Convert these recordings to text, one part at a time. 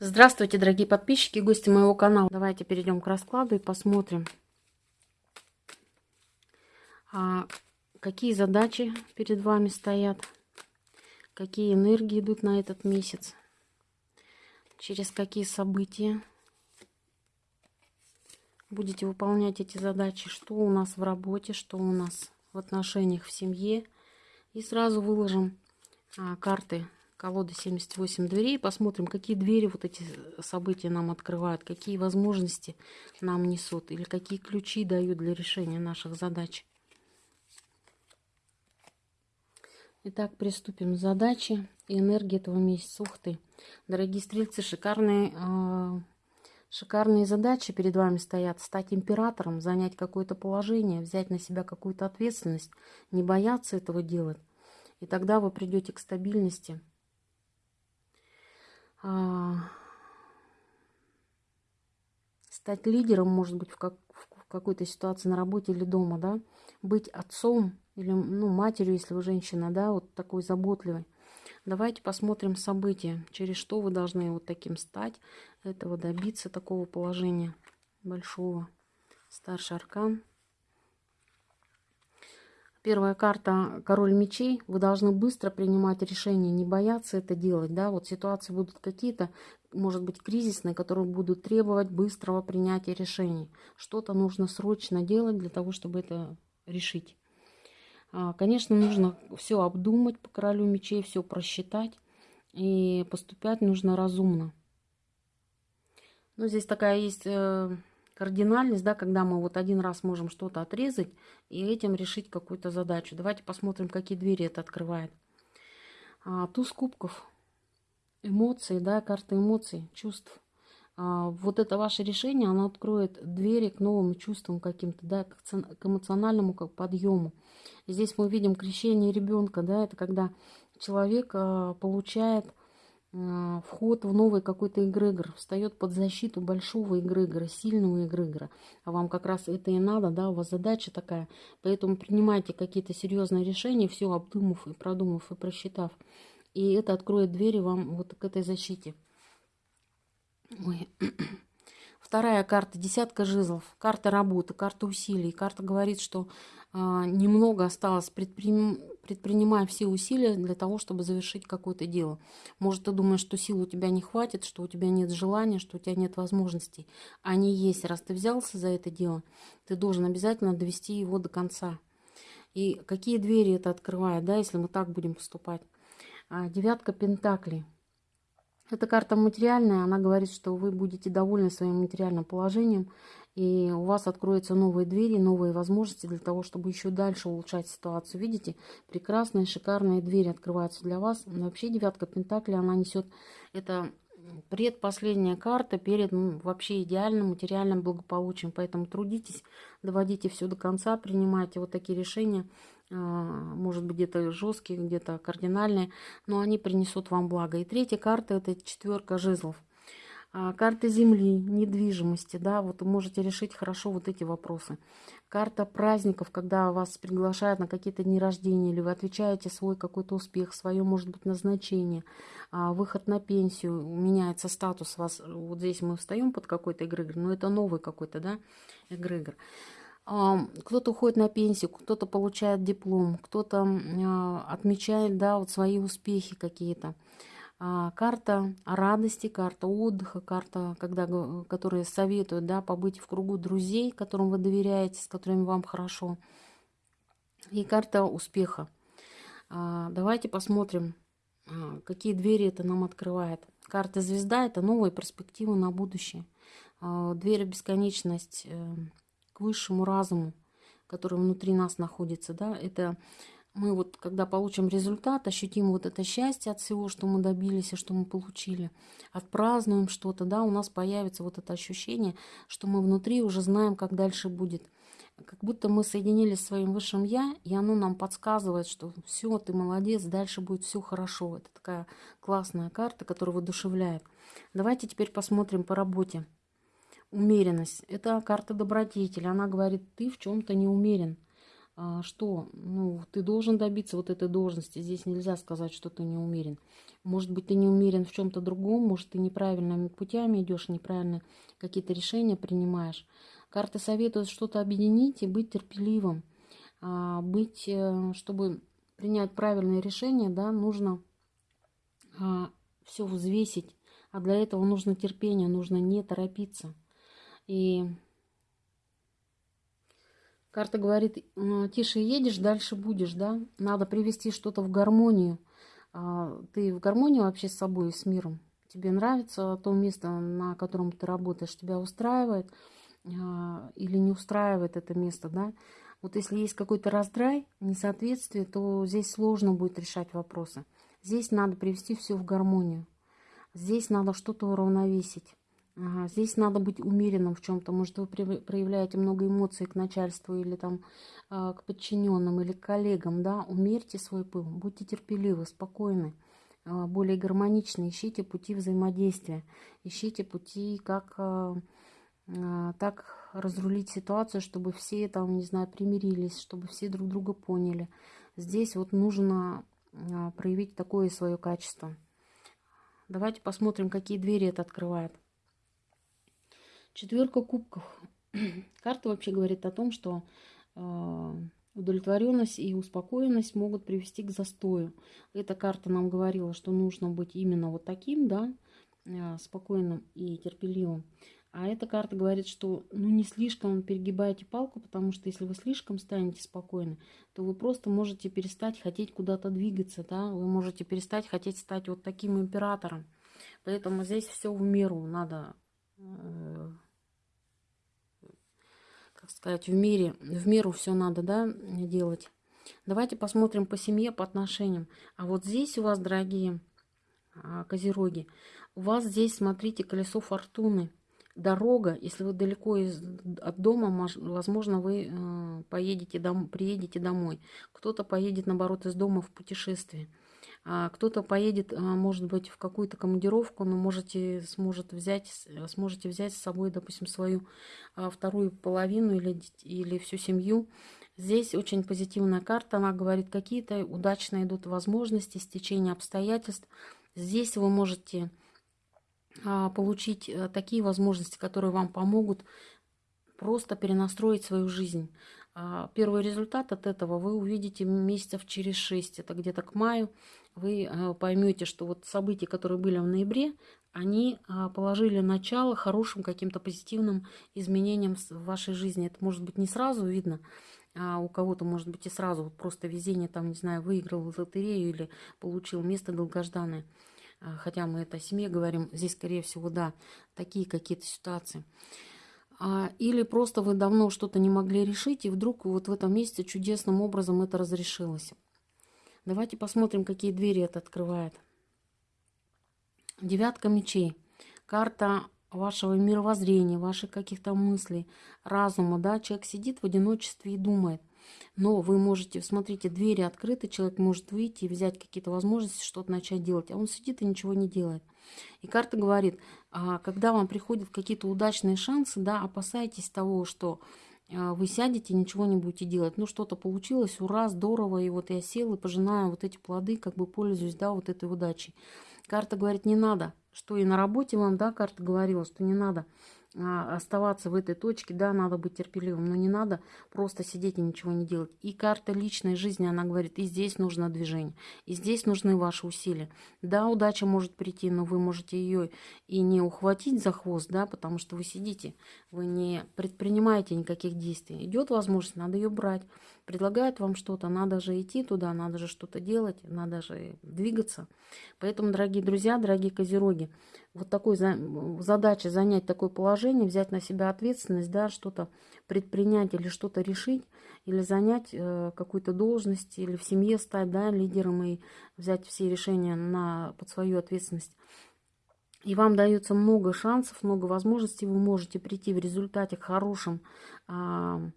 Здравствуйте, дорогие подписчики и гости моего канала. Давайте перейдем к раскладу и посмотрим, а, какие задачи перед вами стоят, какие энергии идут на этот месяц, через какие события будете выполнять эти задачи, что у нас в работе, что у нас в отношениях в семье. И сразу выложим а, карты колоды 78 дверей. Посмотрим, какие двери вот эти события нам открывают, какие возможности нам несут, или какие ключи дают для решения наших задач. Итак, приступим к задаче и энергии этого месяца. Ух ты! Дорогие стрельцы, шикарные, э, шикарные задачи перед вами стоят. Стать императором, занять какое-то положение, взять на себя какую-то ответственность, не бояться этого делать. И тогда вы придете к стабильности, стать лидером, может быть, в, как, в какой-то ситуации на работе или дома, да, быть отцом или, ну, матерью, если вы женщина, да, вот такой заботливой. Давайте посмотрим события, через что вы должны вот таким стать, этого добиться, такого положения большого. Старший аркан. Первая карта «Король мечей». Вы должны быстро принимать решения, не бояться это делать. Да? Вот ситуации будут какие-то, может быть, кризисные, которые будут требовать быстрого принятия решений. Что-то нужно срочно делать для того, чтобы это решить. А, конечно, нужно все обдумать по королю мечей, все просчитать. И поступать нужно разумно. Ну, здесь такая есть э, кардинальность, да, когда мы вот один раз можем что-то отрезать и этим решить какую-то задачу. Давайте посмотрим, какие двери это открывает. А, туз кубков, эмоции, да, карта эмоций, чувств. А, вот это ваше решение, оно откроет двери к новым чувствам каким-то, да, к эмоциональному как подъему. здесь мы видим крещение ребенка, да, это когда человек а, получает вход в новый какой-то эгрегор, встает под защиту большого эгрегора, сильного эгрегора. А вам как раз это и надо, да, у вас задача такая. Поэтому принимайте какие-то серьезные решения, все обдумав и продумав и просчитав. И это откроет двери вам вот к этой защите. Ой. Вторая карта, десятка жезлов, карта работы, карта усилий. Карта говорит, что а, немного осталось, предприним, предпринимая все усилия для того, чтобы завершить какое-то дело. Может, ты думаешь, что сил у тебя не хватит, что у тебя нет желания, что у тебя нет возможностей. Они есть. Раз ты взялся за это дело, ты должен обязательно довести его до конца. И какие двери это открывает, да, если мы так будем поступать. А, девятка пентаклей. Эта карта материальная, она говорит, что вы будете довольны своим материальным положением, и у вас откроются новые двери, новые возможности для того, чтобы еще дальше улучшать ситуацию. Видите, прекрасные, шикарные двери открываются для вас. Но вообще девятка Пентакли, она несет, это предпоследняя карта перед вообще идеальным материальным благополучием. Поэтому трудитесь, доводите все до конца, принимайте вот такие решения, может быть где-то жесткие, где-то кардинальные, но они принесут вам благо. И третья карта это четверка жезлов. А, карта земли, недвижимости, да, вот можете решить хорошо вот эти вопросы. Карта праздников, когда вас приглашают на какие-то дни рождения, или вы отвечаете свой какой-то успех, свое, может быть, назначение, а, выход на пенсию, меняется статус вас. Вот здесь мы встаем под какой-то эгрегор, но это новый какой-то, да, эгрегор. А, кто-то уходит на пенсию, кто-то получает диплом, кто-то отмечает, да, вот свои успехи какие-то. А, карта радости, карта отдыха, карта, когда, которые советуют да, побыть в кругу друзей, которым вы доверяете, с которыми вам хорошо. И карта успеха. А, давайте посмотрим, а, какие двери это нам открывает. Карта звезда – это новые перспективы на будущее. Дверь бесконечность э, к высшему разуму, который внутри нас находится. Да? Это мы вот, когда получим результат, ощутим вот это счастье от всего, что мы добились и что мы получили, отпразднуем что-то, да, у нас появится вот это ощущение, что мы внутри уже знаем, как дальше будет. Как будто мы соединились с своим высшим Я, и оно нам подсказывает, что все, ты молодец, дальше будет все хорошо. Это такая классная карта, которая воодушевляет. Давайте теперь посмотрим по работе. Умеренность. Это карта добродетели. Она говорит, ты в чем-то не умерен а, что ну, ты должен добиться вот этой должности. Здесь нельзя сказать, что ты не умерен. Может быть, ты не умерен в чем-то другом, может, ты неправильными путями идешь, неправильно какие-то решения принимаешь. Карты советуют что-то объединить и быть терпеливым. А, быть, э, чтобы принять правильное решение, да, нужно а, все взвесить. А для этого нужно терпение, нужно не торопиться. И Карта говорит, тише едешь, дальше будешь, да? Надо привести что-то в гармонию. А, ты в гармонии вообще с собой и с миром? Тебе нравится то место, на котором ты работаешь, тебя устраивает а, или не устраивает это место, да? Вот если есть какой-то раздрай, несоответствие, то здесь сложно будет решать вопросы. Здесь надо привести все в гармонию. Здесь надо что-то уравновесить. Здесь надо быть умеренным в чем-то. Может, вы проявляете много эмоций к начальству или там а, к подчиненным или к коллегам, да? Умерьте свой пыл, будьте терпеливы, спокойны, а, более гармоничны, ищите пути взаимодействия, ищите пути, как а, так разрулить ситуацию, чтобы все там, не знаю, примирились, чтобы все друг друга поняли. Здесь вот нужно проявить такое свое качество. Давайте посмотрим, какие двери это открывает. Четверка кубков. Карта вообще говорит о том, что э, удовлетворенность и успокоенность могут привести к застою. Эта карта нам говорила, что нужно быть именно вот таким, да, э, спокойным и терпеливым. А эта карта говорит, что ну не слишком перегибайте палку, потому что если вы слишком станете спокойны, то вы просто можете перестать хотеть куда-то двигаться, да, вы можете перестать хотеть стать вот таким императором. Поэтому здесь все в меру надо э, как сказать, в мире, в меру все надо, да, делать. Давайте посмотрим по семье, по отношениям. А вот здесь у вас, дорогие а, козероги, у вас здесь, смотрите, колесо фортуны. Дорога, если вы далеко из, от дома, возможно, вы э, поедете дом, приедете домой. Кто-то поедет, наоборот, из дома в путешествие. А кто-то поедет, а, может быть, в какую-то командировку, но можете, сможет взять, сможете взять с собой, допустим, свою а, вторую половину или, или всю семью. Здесь очень позитивная карта, она говорит, какие-то удачно идут возможности, стечение обстоятельств. Здесь вы можете получить э, такие возможности, которые вам помогут просто перенастроить свою жизнь. Первый результат от этого вы увидите месяцев через 6, это где-то к маю вы э, поймете, что вот события, которые были в ноябре, они а, положили начало хорошим каким-то позитивным изменениям в вашей жизни. Это может быть не сразу видно, а у кого-то может быть и сразу вот просто везение, там, не знаю, выиграл лотерею или получил место долгожданное. А, хотя мы это о семье говорим, здесь, скорее всего, да, такие какие-то ситуации. А, или просто вы давно что-то не могли решить, и вдруг вот в этом месяце чудесным образом это разрешилось. Давайте посмотрим, какие двери это открывает. Девятка мечей. Карта вашего мировоззрения, ваших каких-то мыслей, разума. Да? Человек сидит в одиночестве и думает. Но вы можете, смотрите, двери открыты, человек может выйти и взять какие-то возможности, что-то начать делать. А он сидит и ничего не делает. И карта говорит, а, когда вам приходят какие-то удачные шансы, да, опасайтесь того, что вы сядете, ничего не будете делать. Ну, что-то получилось, ура, здорово, и вот я сел и пожинаю вот эти плоды, как бы пользуюсь, да, вот этой удачей. Карта говорит, не надо, что и на работе вам, да, карта говорила, что не надо а, оставаться в этой точке, да, надо быть терпеливым, но не надо просто сидеть и ничего не делать. И карта личной жизни, она говорит, и здесь нужно движение, и здесь нужны ваши усилия. Да, удача может прийти, но вы можете ее и не ухватить за хвост, да, потому что вы сидите, вы не предпринимаете никаких действий. Идет возможность, надо ее брать. Предлагают вам что-то, надо же идти туда, надо же что-то делать, надо же двигаться. Поэтому, дорогие друзья, дорогие козероги, вот такой задача занять такое положение, взять на себя ответственность, да, что-то предпринять или что-то решить, или занять э, какую-то должность, или в семье стать да, лидером и взять все решения на, под свою ответственность. И вам дается много шансов, много возможностей, вы можете прийти в результате к хорошим, э,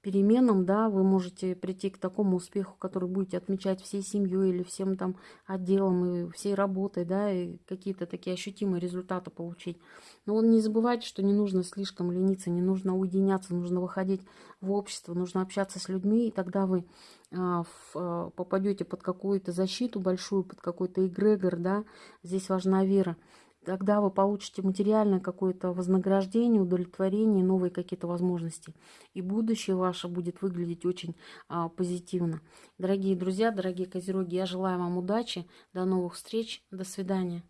переменам, да, вы можете прийти к такому успеху, который будете отмечать всей семьей или всем там отделом и всей работой, да, и какие-то такие ощутимые результаты получить. Но не забывайте, что не нужно слишком лениться, не нужно уединяться, нужно выходить в общество, нужно общаться с людьми, и тогда вы а, а, попадете под какую-то защиту большую, под какой-то эгрегор, да, здесь важна вера тогда вы получите материальное какое-то вознаграждение, удовлетворение, новые какие-то возможности. И будущее ваше будет выглядеть очень а, позитивно. Дорогие друзья, дорогие козероги, я желаю вам удачи. До новых встреч. До свидания.